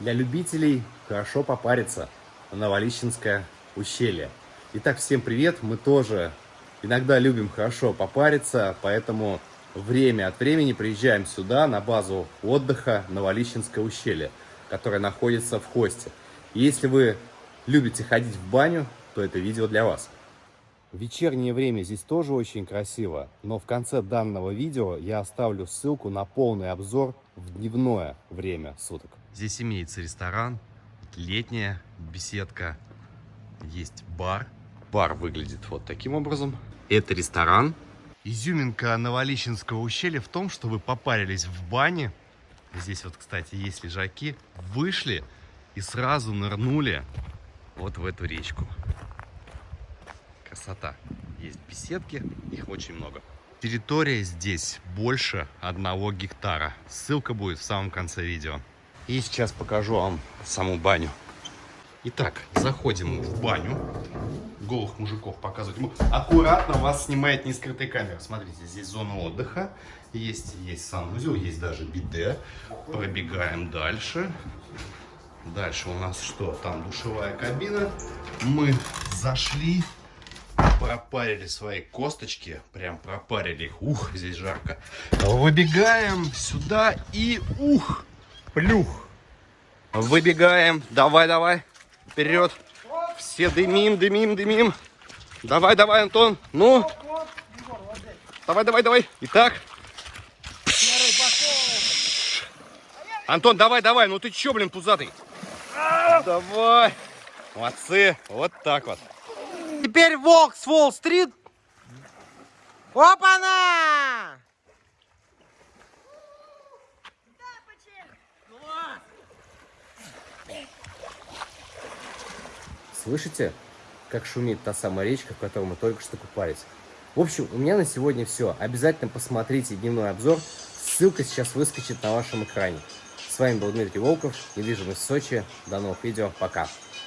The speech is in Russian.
Для любителей хорошо попариться. Новолищенское ущелье. Итак, всем привет! Мы тоже иногда любим хорошо попариться, поэтому время от времени приезжаем сюда, на базу отдыха Новолищенское ущелье, которое находится в Хосте. Если вы любите ходить в баню, то это видео для вас. Вечернее время здесь тоже очень красиво, но в конце данного видео я оставлю ссылку на полный обзор в дневное время суток. Здесь имеется ресторан, летняя беседка, есть бар. Бар выглядит вот таким образом. Это ресторан. Изюминка Новолищенского ущелья в том, что вы попарились в бане. Здесь вот, кстати, есть лежаки. Вышли и сразу нырнули вот в эту речку красота. Есть беседки, их очень много. Территория здесь больше одного гектара. Ссылка будет в самом конце видео. И сейчас покажу вам саму баню. Итак, заходим в баню. Голых мужиков показывать. Аккуратно вас снимает не скрытая камера. Смотрите, здесь зона отдыха. Есть, есть санузел, есть даже биде. Пробегаем дальше. Дальше у нас что? Там душевая кабина. Мы зашли пропарили свои косточки, прям пропарили их, ух, здесь жарко. Выбегаем сюда и ух, плюх. Выбегаем, давай, давай, вперед. Все дымим, дымим, дымим. Давай, давай, Антон, ну. Давай, давай, давай. Итак. Антон, давай, давай, ну ты чё, блин, пузатый? Давай. Молодцы, вот так вот. Теперь волк с Уолл-стрит. Опа-на! Слышите, как шумит та самая речка, в которой мы только что купались? В общем, у меня на сегодня все. Обязательно посмотрите дневной обзор. Ссылка сейчас выскочит на вашем экране. С вами был Дмитрий Волков, недвижимость Сочи. До новых видео. Пока.